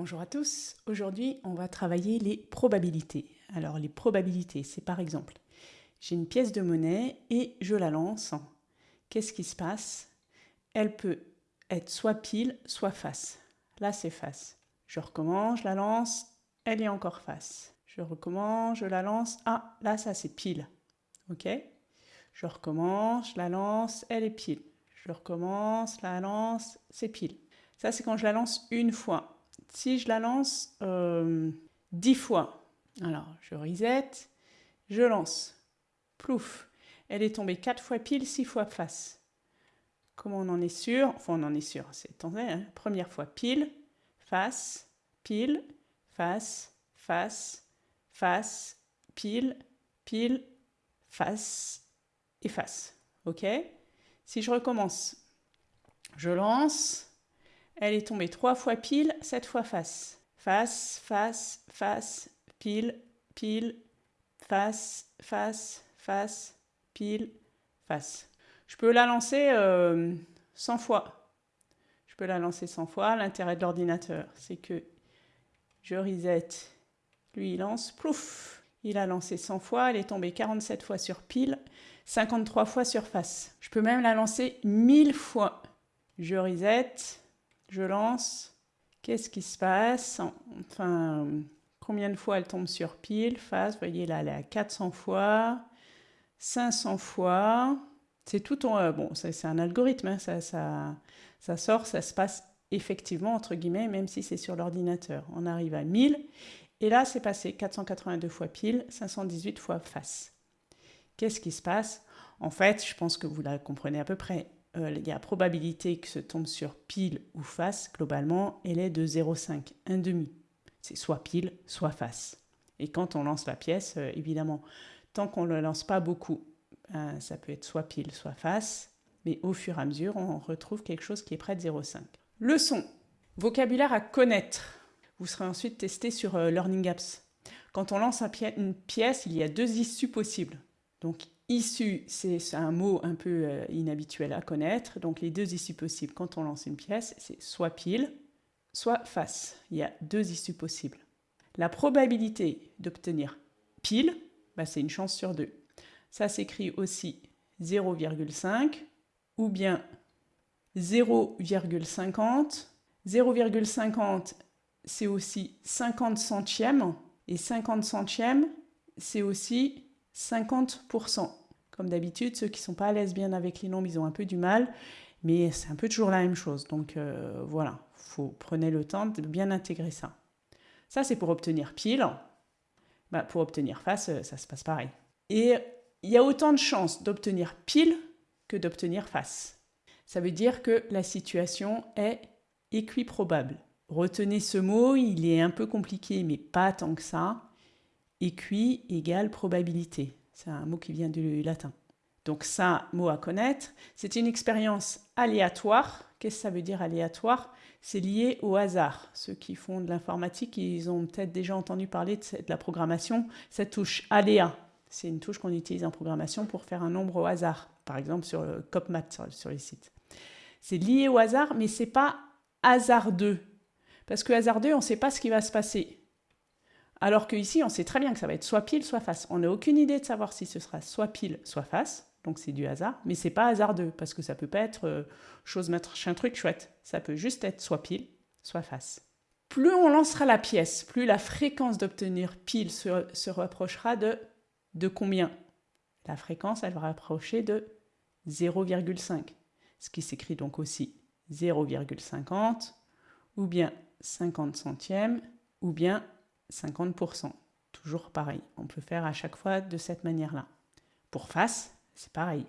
Bonjour à tous, aujourd'hui on va travailler les probabilités. Alors les probabilités, c'est par exemple, j'ai une pièce de monnaie et je la lance. Qu'est-ce qui se passe? Elle peut être soit pile, soit face. Là c'est face. Je recommence, je la lance, elle est encore face. Je recommence, je la lance, ah là ça c'est pile. Ok? Je recommence, je la lance, elle est pile. Je recommence, la lance, c'est pile. Ça c'est quand je la lance une fois si je la lance euh, 10 fois, alors je reset, je lance, plouf, elle est tombée 4 fois pile, 6 fois face. Comment on en est sûr? Enfin, on en est sûr, c'est hein. Première fois pile, face, pile, face, face, face, pile, pile, face et face. OK? Si je recommence, je lance, elle est tombée trois fois pile, sept fois face. Face, face, face, pile, pile, face, face, face, pile, face. Je peux la lancer euh, 100 fois. Je peux la lancer 100 fois. L'intérêt de l'ordinateur, c'est que je reset. Lui, il lance, plouf Il a lancé 100 fois, elle est tombée 47 fois sur pile, 53 fois sur face. Je peux même la lancer 1000 fois. Je reset, je lance, qu'est-ce qui se passe? Enfin, combien de fois elle tombe sur pile, face, vous voyez là, elle est à 400 fois, 500 fois, c'est tout en... Euh, bon, c'est un algorithme, hein, ça, ça, ça sort, ça se passe effectivement, entre guillemets, même si c'est sur l'ordinateur. On arrive à 1000, et là, c'est passé 482 fois pile, 518 fois face. Qu'est-ce qui se passe? En fait, je pense que vous la comprenez à peu près. Euh, il y a probabilité que ce tombe sur pile ou face, globalement, elle est de 0,5, un demi. C'est soit pile, soit face. Et quand on lance la pièce, euh, évidemment, tant qu'on ne le lance pas beaucoup, euh, ça peut être soit pile, soit face, mais au fur et à mesure, on retrouve quelque chose qui est près de 0,5. Leçon. Vocabulaire à connaître. Vous serez ensuite testé sur Learning Apps. Quand on lance une pièce, il y a deux issues possibles. Donc Issue, c'est un mot un peu euh, inhabituel à connaître. Donc les deux issues possibles quand on lance une pièce, c'est soit pile, soit face. Il y a deux issues possibles. La probabilité d'obtenir pile, bah, c'est une chance sur deux. Ça s'écrit aussi 0,5 ou bien 0,50. 0,50, c'est aussi 50 centièmes. Et 50 centièmes, c'est aussi 50%. Comme d'habitude, ceux qui sont pas à l'aise bien avec les nombres, ils ont un peu du mal, mais c'est un peu toujours la même chose. Donc euh, voilà, faut prenez le temps de bien intégrer ça. Ça, c'est pour obtenir pile. Bah, pour obtenir face, euh, ça se passe pareil. Et il y a autant de chances d'obtenir pile que d'obtenir face. Ça veut dire que la situation est équiprobable. Retenez ce mot, il est un peu compliqué, mais pas tant que ça. Équi égale probabilité. C'est un mot qui vient du latin. Donc ça, mot à connaître. C'est une expérience aléatoire. Qu'est-ce que ça veut dire aléatoire? C'est lié au hasard. Ceux qui font de l'informatique, ils ont peut-être déjà entendu parler de, la programmation. Cette touche aléa, c'est une touche qu'on utilise en programmation pour faire un nombre au hasard. Par exemple sur le CopMat, sur, sur les sites. C'est lié au hasard, mais c'est pas hasardeux. Parce que hasardeux, on ne sait pas ce qui va se passer. Alors qu'ici, on sait très bien que ça va être soit pile, soit face. On n'a aucune idée de savoir si ce sera soit pile, soit face. Donc c'est du hasard, mais c'est pas hasardeux, parce que ça peut pas être euh, chose un truc chouette. Ça peut juste être soit pile, soit face. Plus on lancera la pièce, plus la fréquence d'obtenir pile se, rapprochera de, de combien? La fréquence, elle va rapprocher de 0,5. Ce qui s'écrit donc aussi 0,50, ou bien 50 centièmes, ou bien 50%. Toujours pareil. On peut faire à chaque fois de cette manière-là. Pour face, c'est pareil.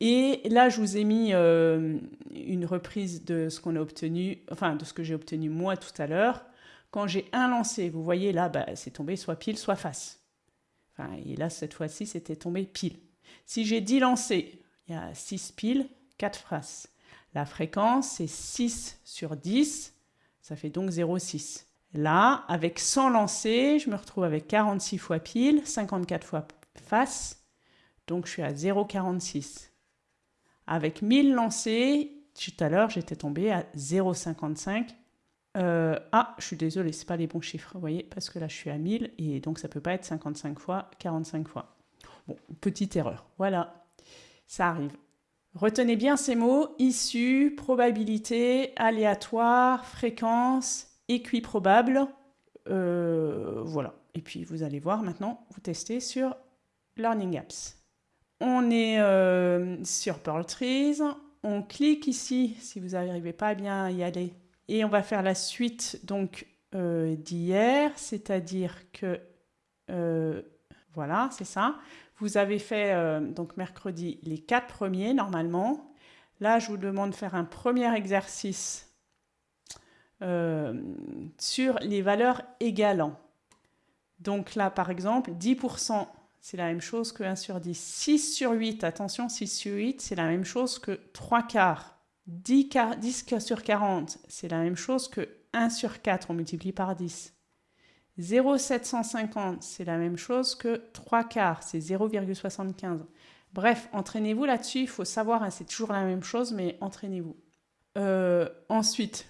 Et là, je vous ai mis euh, une reprise de ce qu'on a obtenu, enfin de ce que j'ai obtenu moi tout à l'heure. Quand j'ai un lancé, vous voyez là, bah, c'est tombé soit pile, soit face. Enfin, et là, cette fois-ci, c'était tombé pile. Si j'ai 10 lancés, il y a 6 piles, 4 faces. La fréquence, c'est 6 sur 10, ça fait donc 0,6. Là, avec 100 lancés, je me retrouve avec 46 fois pile, 54 fois face, donc je suis à 0,46. Avec 1000 lancés, tout à l'heure, j'étais tombé à 0,55. Euh, Ah, je suis désolée, ce pas les bons chiffres, vous voyez, parce que là, je suis à 1000 et donc ça peut pas être 55 fois, 45 fois. Bon, petite erreur. Voilà, ça arrive. Retenez bien ces mots, issu, probabilité, aléatoire, fréquence, équiprobable. Euh, voilà. Et puis vous allez voir maintenant, vous testez sur Learning Apps. On est euh, sur Pearl Trees. On clique ici si vous n'arrivez pas à bien y aller. Et on va faire la suite donc euh, d'hier, c'est-à-dire que voilà, c'est ça. Vous avez fait donc mercredi les quatre premiers normalement. Là, je vous demande de faire un premier exercice sur les valeurs égalant. Donc là, par exemple, 10%, c'est la même chose que 1 sur 10. 6 sur 8, attention, 6 sur 8, c'est la même chose que 3 quarts. 10, 10 sur 40, c'est la même chose que 1 sur 4, on multiplie par 10. 0,750, c'est la même chose que 3 quarts, c'est 0,75. Bref, entraînez-vous là-dessus, il faut savoir, hein, c'est toujours la même chose, mais entraînez-vous. Euh, ensuite,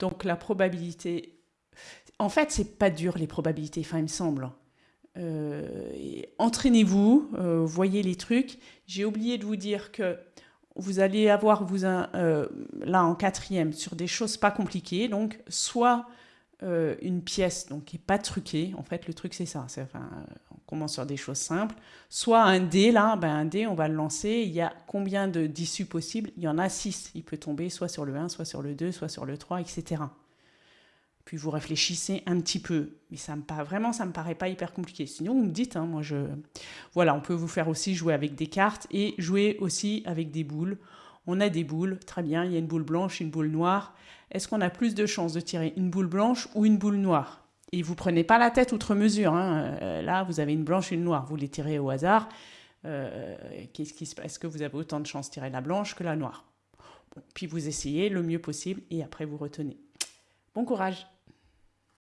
donc la probabilité en fait, c'est pas dur les probabilités, enfin, il me semble. Euh, entraînez-vous, euh, voyez les trucs. J'ai oublié de vous dire que vous allez avoir vous euh, là en quatrième sur des choses pas compliquées, donc soit une pièce donc qui est pas truquée. En fait, le truc c'est ça. Enfin, on commence sur des choses simples. Soit un dé là, ben un dé, on va le lancer. Il y a combien d'issues possibles? Il y en a six. Il peut tomber soit sur le 1, soit sur le 2, soit sur le 3, etc puis vous réfléchissez un petit peu. Mais ça me vraiment, ça me paraît pas hyper compliqué. Sinon, vous me dites, hein, moi je... Voilà, on peut vous faire aussi jouer avec des cartes et jouer aussi avec des boules. On a des boules, très bien, il y a une boule blanche, une boule noire. Est-ce qu'on a plus de chances de tirer une boule blanche ou une boule noire? Et vous prenez pas la tête outre mesure. Hein. Euh, là, vous avez une blanche et une noire. Vous les tirez au hasard. Euh, qu'est-ce qui se passe? Est-ce que vous avez autant de chances de tirer la blanche que la noire? Puis vous essayez le mieux possible et après vous retenez. Bon courage